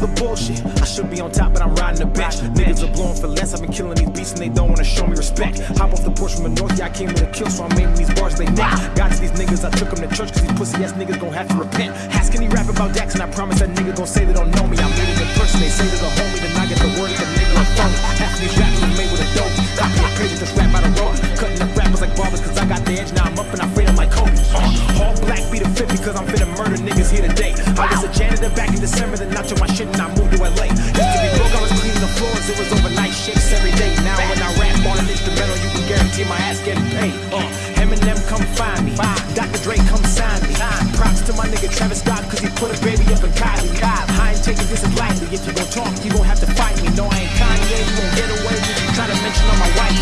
the bullshit. I should be on top, but I'm riding the bench. Niggas are blowing for less. I've been killing these beasts and they don't wanna show me respect. Hop off the porch from the north, yeah, I came with a kill, so I'm making these bars they neck. Got to these niggas, I took them to church, cause these pussy ass niggas gon' have to repent. Ask any rap about Dax, and I promise that nigga gon' say they don't know me. I'm made it in person, they say there's a today. I was a janitor back in December, then I took my shit and I moved to LA. Used to be broke, I was cleaning the floors, it was overnight shifts every day. Now when I rap on an instrumental, you can guarantee my ass getting paid. Uh, Eminem come find me, Dr. Dre come sign me. Props to my nigga Travis Scott, cause he put a baby up in Kylie. I ain't taking this lightly, if you gon' talk, you gon' have to fight me. No, I ain't Kanye, you gon' get away if you try to mention on my wife.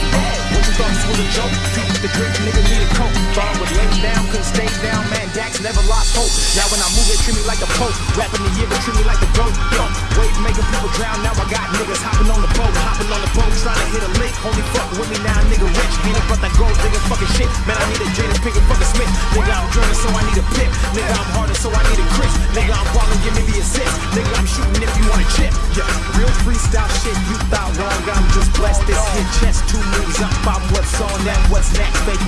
What you thought this was a joke? People the drink, nigga need a coat. Thought I would lay down, couldn't stay down, man. Never lost hope. Now when I move, they treat me like a pope. Rapping the year, they treat me like the goat. Yo, wave making people drown. Now I got niggas hopping on the boat, hopping on the boat, trying to hit a lick. Only fuck with me now, nigga rich. Ain't about that gold, nigga fucking shit. Man, I need a Jada Pinkett fucking Smith. Nigga, I'm drowning, so I need a pip. Nigga, I'm harder, so I need a Chris. Nigga, I'm balling, give me the assist. Nigga, I'm shooting if you want a chip. Yeah, real freestyle shit. You thought wrong, I'm just blessed. This hit chest two moves up. I'm what's on that, what's next. Fake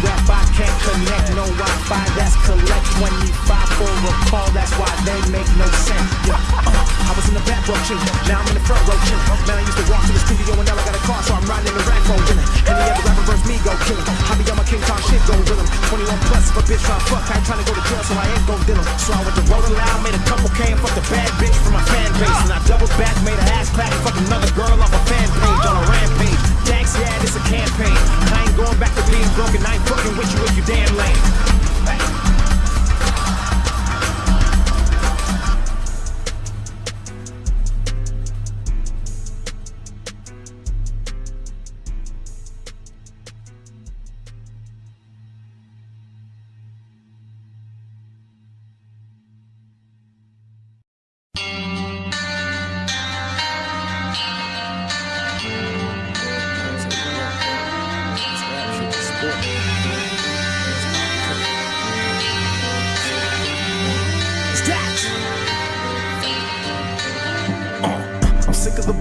Now I'm in the front row chilling. Man, I used to walk to the studio and now I got a car, so I'm riding in the rack road chilling. Any other rapper versus me, go kill him. I be on my King Kong shit, go with him. 21 plus, if a bitch try fuck, I ain't trying to go to jail, so I ain't gon' deal him. So I went to roll loud, made a couple K and fucked a bad bitch for my fan base. And I doubled back, made a ass clap, fucked another girl off a fan page on a rampage. Dax, yeah, this a campaign. I ain't going back to being broken, I ain't fucking with you if you damn lame.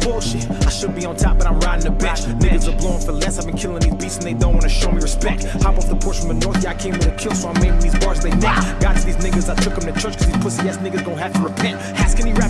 Bullshit. I should be on top, but I'm riding the bench. Niggas are blowing for less. I've been killing these beasts and they don't wanna show me respect. Hop off the porch from the north, yeah, I came with a kill, so I'm making these bars they neck. Got to these niggas, I took them to church, cause these pussy ass niggas gon' have to repent. Ask any rapper.